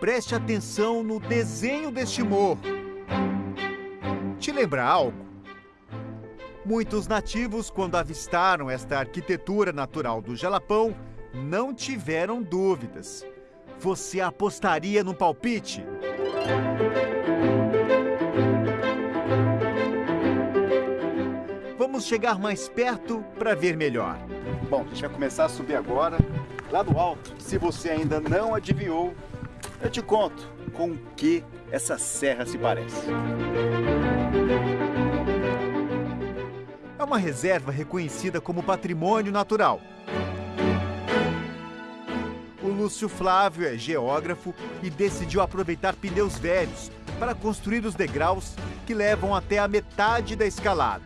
Preste atenção no desenho deste morro. Te lembra algo? Muitos nativos, quando avistaram esta arquitetura natural do Jalapão, não tiveram dúvidas. Você apostaria no palpite? Vamos chegar mais perto para ver melhor. Bom, a gente vai começar a subir agora, lá do alto. Se você ainda não adivinhou, eu te conto com o que essa serra se parece. É uma reserva reconhecida como patrimônio natural. O Lúcio Flávio é geógrafo e decidiu aproveitar pneus velhos para construir os degraus que levam até a metade da escalada.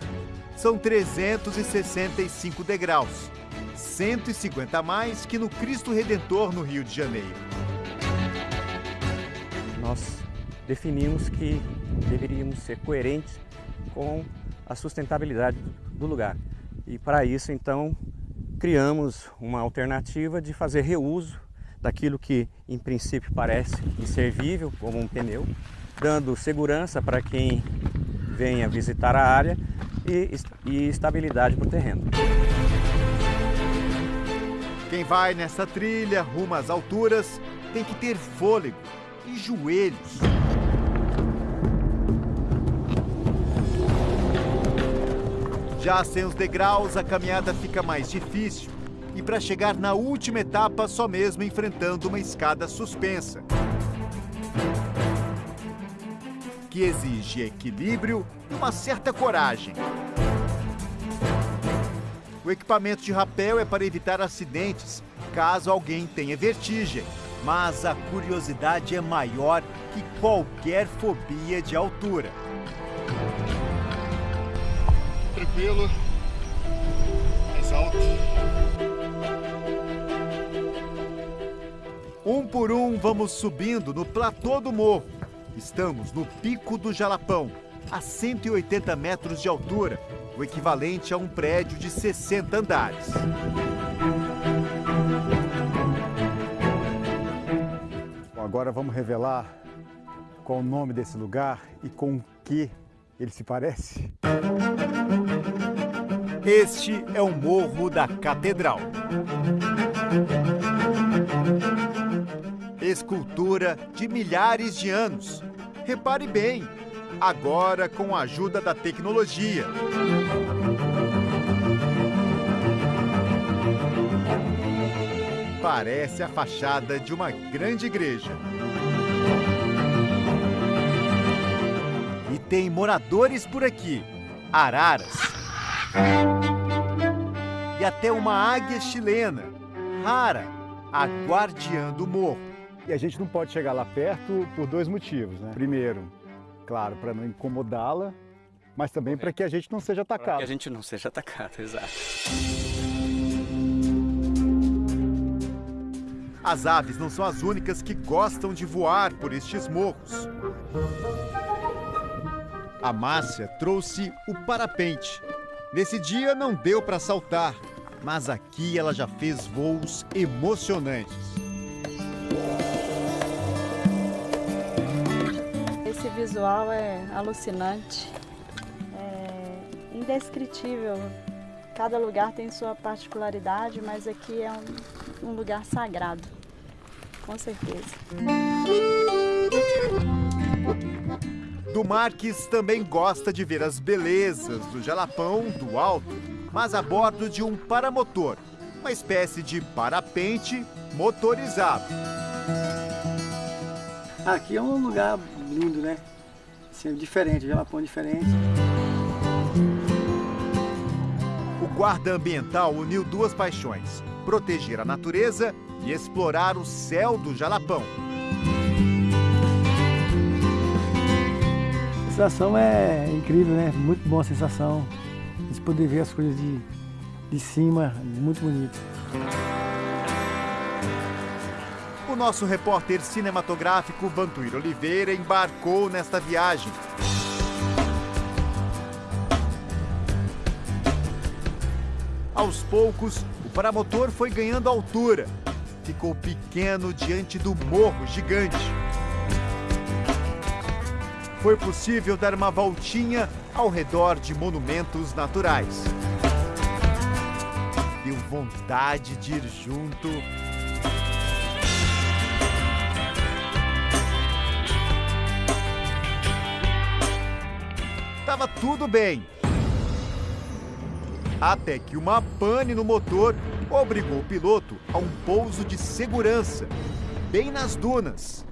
São 365 degraus, 150 a mais que no Cristo Redentor no Rio de Janeiro. Nós definimos que deveríamos ser coerentes com a sustentabilidade do lugar. E para isso, então, criamos uma alternativa de fazer reuso daquilo que, em princípio, parece inservível, como um pneu, dando segurança para quem venha visitar a área e, e estabilidade para o terreno. Quem vai nessa trilha rumo às alturas tem que ter fôlego e joelhos. Já sem os degraus, a caminhada fica mais difícil. E para chegar na última etapa, só mesmo enfrentando uma escada suspensa. Que exige equilíbrio e uma certa coragem. O equipamento de rapel é para evitar acidentes, caso alguém tenha vertigem. Mas a curiosidade é maior que qualquer fobia de altura. Tranquilo. Mais alto. Um por um, vamos subindo no platô do morro. Estamos no Pico do Jalapão, a 180 metros de altura, o equivalente a um prédio de 60 andares. Agora vamos revelar qual o nome desse lugar e com o que ele se parece. Este é o Morro da Catedral. Escultura de milhares de anos. Repare bem, agora com a ajuda da tecnologia. Parece a fachada de uma grande igreja. E tem moradores por aqui, araras. E até uma águia chilena, rara, a guardiã do morro. E a gente não pode chegar lá perto por dois motivos, né? Primeiro, claro, para não incomodá-la, mas também para que a gente não seja Para que atacado. a gente não seja atacado, exato. As aves não são as únicas que gostam de voar por estes morros. A Márcia trouxe o parapente. Nesse dia não deu para saltar, mas aqui ela já fez voos emocionantes. Esse visual é alucinante, é indescritível. Cada lugar tem sua particularidade, mas aqui é um, um lugar sagrado, com certeza. Do Marques também gosta de ver as belezas do Jalapão do alto, mas a bordo de um paramotor, uma espécie de parapente motorizado. Aqui é um lugar lindo, né? Assim, diferente, Jalapão diferente. O guarda ambiental uniu duas paixões: proteger a natureza e explorar o céu do Jalapão. A sensação é incrível, né? Muito boa a sensação. A gente poder ver as coisas de, de cima, muito bonito. O nosso repórter cinematográfico Vantuir Oliveira embarcou nesta viagem. Aos poucos, o paramotor foi ganhando altura. ficou pequeno diante do morro gigante. Foi possível dar uma voltinha ao redor de monumentos naturais. Deu vontade de ir junto. Tava tudo bem. Até que uma pane no motor obrigou o piloto a um pouso de segurança, bem nas dunas.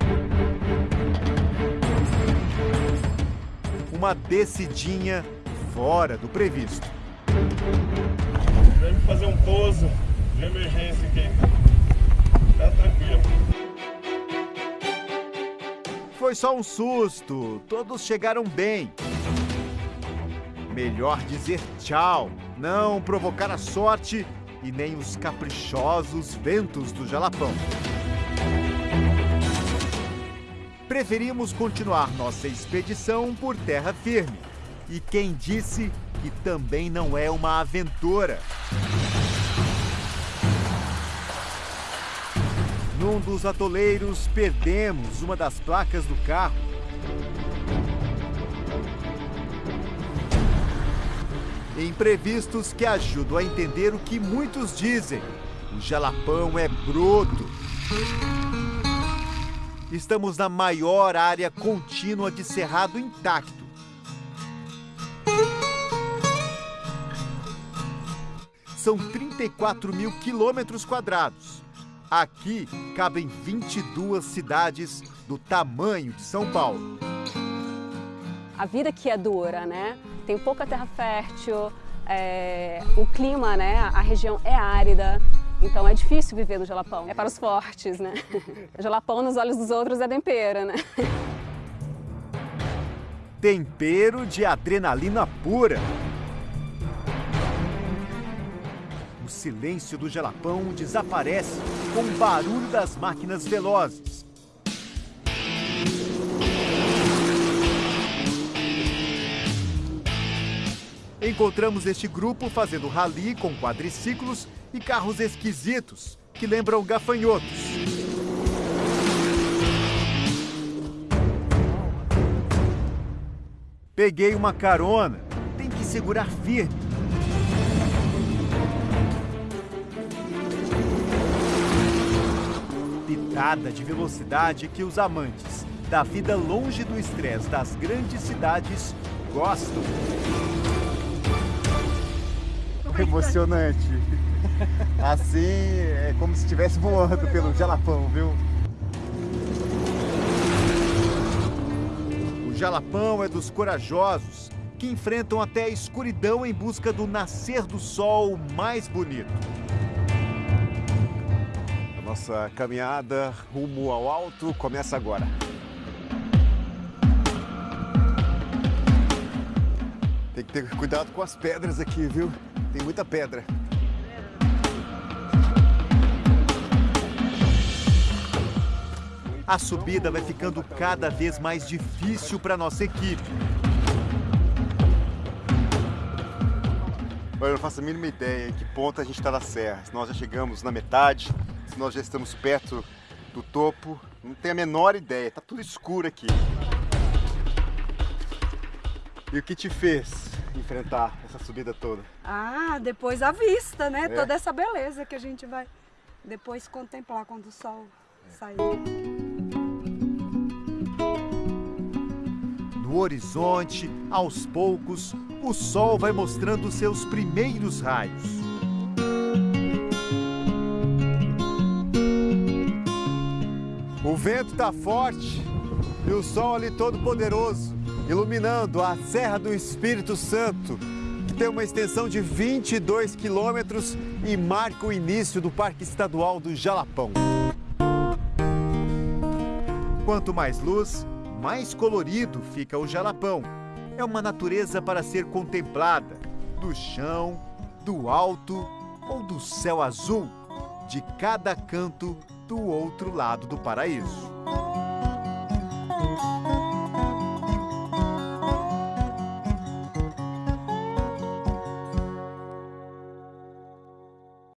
Uma descidinha fora do previsto. Vamos fazer um pouso de emergência aqui. Tá tranquilo. Foi só um susto, todos chegaram bem. Melhor dizer tchau, não provocar a sorte e nem os caprichosos ventos do Jalapão. Preferimos continuar nossa expedição por terra firme. E quem disse que também não é uma aventura? Num dos atoleiros, perdemos uma das placas do carro. Imprevistos que ajudam a entender o que muitos dizem. O jalapão é broto. Estamos na maior área contínua de cerrado intacto. São 34 mil quilômetros quadrados. Aqui cabem 22 cidades do tamanho de São Paulo. A vida aqui é dura, né? Tem pouca terra fértil, é, o clima, né? A região é árida, então é difícil viver no Jalapão. É para os fortes, né? O Jalapão nos olhos dos outros é tempero, né? Tempero de adrenalina pura. O silêncio do Jalapão desaparece com o barulho das máquinas velozes. Encontramos este grupo fazendo rally com quadriciclos e carros esquisitos que lembram gafanhotos. Peguei uma carona. Tem que segurar firme. Pitada de velocidade que os amantes da vida longe do estresse das grandes cidades gostam. Emocionante. Assim, é como se estivesse voando pelo Jalapão, viu? O Jalapão é dos corajosos que enfrentam até a escuridão em busca do nascer do sol mais bonito. A nossa caminhada rumo ao alto começa agora. Tem que ter cuidado com as pedras aqui, viu? Tem muita pedra. A subida vai ficando cada vez mais difícil para nossa equipe. Olha, eu não faço a mínima ideia em que ponto a gente está na serra. Se nós já chegamos na metade, se nós já estamos perto do topo. Não tenho a menor ideia. Tá tudo escuro aqui. E o que te fez enfrentar essa subida toda? Ah, depois a vista, né? É. Toda essa beleza que a gente vai depois contemplar quando o sol sair. No horizonte, aos poucos, o sol vai mostrando seus primeiros raios. O vento tá forte e o sol ali todo poderoso, iluminando a Serra do Espírito Santo, que tem uma extensão de 22 quilômetros e marca o início do Parque Estadual do Jalapão. Quanto mais luz, mais colorido fica o Jalapão. É uma natureza para ser contemplada, do chão, do alto ou do céu azul, de cada canto do outro lado do paraíso.